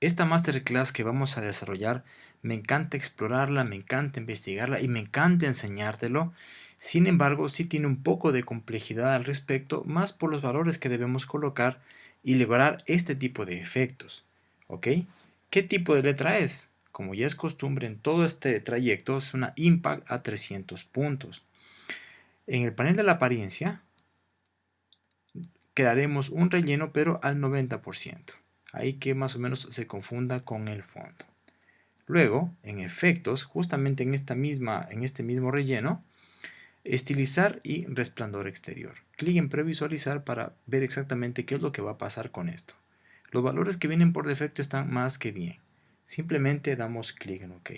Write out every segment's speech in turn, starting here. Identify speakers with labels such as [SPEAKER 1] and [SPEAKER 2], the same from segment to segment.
[SPEAKER 1] esta masterclass que vamos a desarrollar, me encanta explorarla, me encanta investigarla y me encanta enseñártelo. Sin embargo, sí tiene un poco de complejidad al respecto, más por los valores que debemos colocar y lograr este tipo de efectos. ¿Ok? ¿Qué tipo de letra es? Como ya es costumbre en todo este trayecto, es una Impact a 300 puntos. En el panel de la apariencia, crearemos un relleno pero al 90% ahí que más o menos se confunda con el fondo. Luego, en efectos, justamente en, esta misma, en este mismo relleno, estilizar y resplandor exterior. Clic en previsualizar para ver exactamente qué es lo que va a pasar con esto. Los valores que vienen por defecto están más que bien. Simplemente damos clic en OK.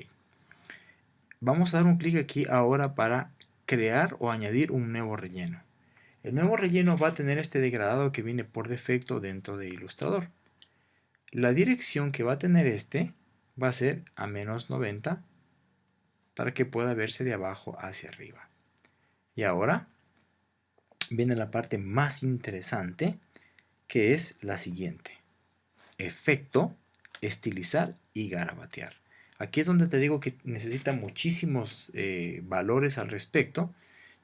[SPEAKER 1] Vamos a dar un clic aquí ahora para crear o añadir un nuevo relleno. El nuevo relleno va a tener este degradado que viene por defecto dentro de Illustrator. La dirección que va a tener este va a ser a menos 90 para que pueda verse de abajo hacia arriba. Y ahora viene la parte más interesante que es la siguiente. Efecto, estilizar y garabatear. Aquí es donde te digo que necesita muchísimos eh, valores al respecto.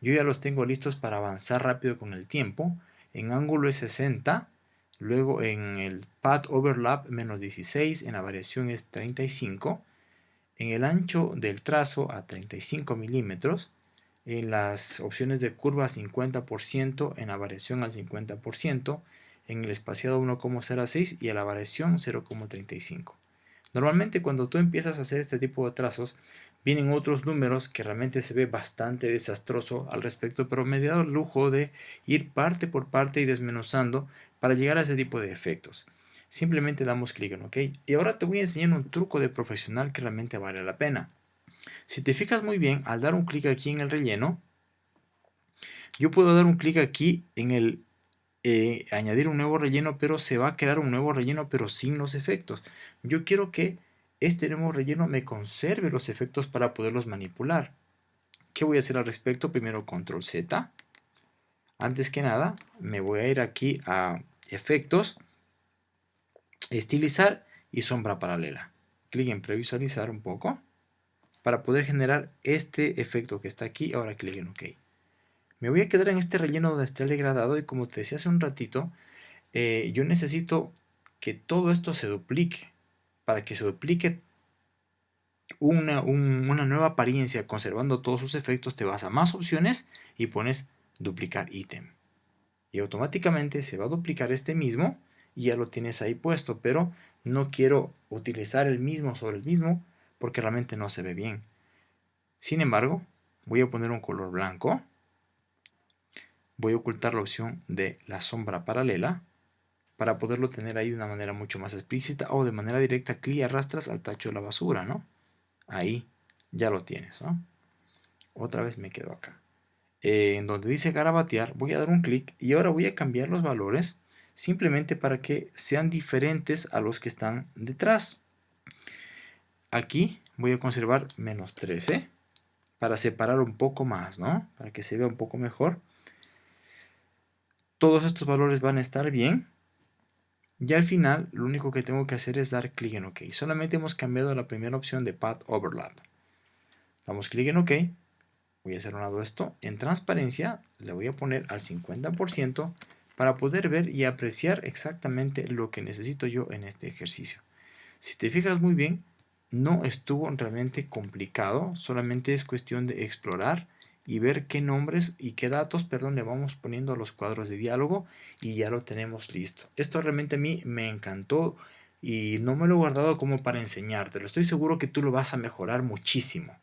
[SPEAKER 1] Yo ya los tengo listos para avanzar rápido con el tiempo. En ángulo es 60 Luego en el Path Overlap menos 16, en la variación es 35. En el ancho del trazo a 35 milímetros. En las opciones de curva 50%, en la variación al 50%. En el espaciado 1,06 y a la variación 0,35. Normalmente cuando tú empiezas a hacer este tipo de trazos, vienen otros números que realmente se ve bastante desastroso al respecto, pero me he dado el lujo de ir parte por parte y desmenuzando para llegar a ese tipo de efectos. Simplemente damos clic en OK. Y ahora te voy a enseñar un truco de profesional que realmente vale la pena. Si te fijas muy bien, al dar un clic aquí en el relleno, yo puedo dar un clic aquí en el eh, añadir un nuevo relleno, pero se va a crear un nuevo relleno, pero sin los efectos. Yo quiero que este nuevo relleno me conserve los efectos para poderlos manipular. ¿Qué voy a hacer al respecto? Primero control Z. Antes que nada, me voy a ir aquí a efectos, estilizar y sombra paralela. Clic en previsualizar un poco para poder generar este efecto que está aquí. Ahora clic en OK. Me voy a quedar en este relleno donde está el degradado y como te decía hace un ratito, eh, yo necesito que todo esto se duplique. Para que se duplique una, una nueva apariencia conservando todos sus efectos, te vas a más opciones y pones duplicar ítem. Y automáticamente se va a duplicar este mismo y ya lo tienes ahí puesto, pero no quiero utilizar el mismo sobre el mismo porque realmente no se ve bien. Sin embargo, voy a poner un color blanco. Voy a ocultar la opción de la sombra paralela para poderlo tener ahí de una manera mucho más explícita o de manera directa clic arrastras al tacho de la basura, ¿no? Ahí ya lo tienes, Otra vez me quedo acá. Eh, en donde dice garabatear, voy a dar un clic y ahora voy a cambiar los valores simplemente para que sean diferentes a los que están detrás. Aquí voy a conservar menos 13 para separar un poco más, ¿no? Para que se vea un poco mejor. Todos estos valores van a estar bien. Y al final lo único que tengo que hacer es dar clic en OK. Solamente hemos cambiado la primera opción de Path Overlap. Damos clic en OK voy a hacer un lado esto, en transparencia le voy a poner al 50% para poder ver y apreciar exactamente lo que necesito yo en este ejercicio. Si te fijas muy bien, no estuvo realmente complicado, solamente es cuestión de explorar y ver qué nombres y qué datos, perdón, le vamos poniendo a los cuadros de diálogo y ya lo tenemos listo. Esto realmente a mí me encantó y no me lo he guardado como para enseñártelo. Estoy seguro que tú lo vas a mejorar muchísimo.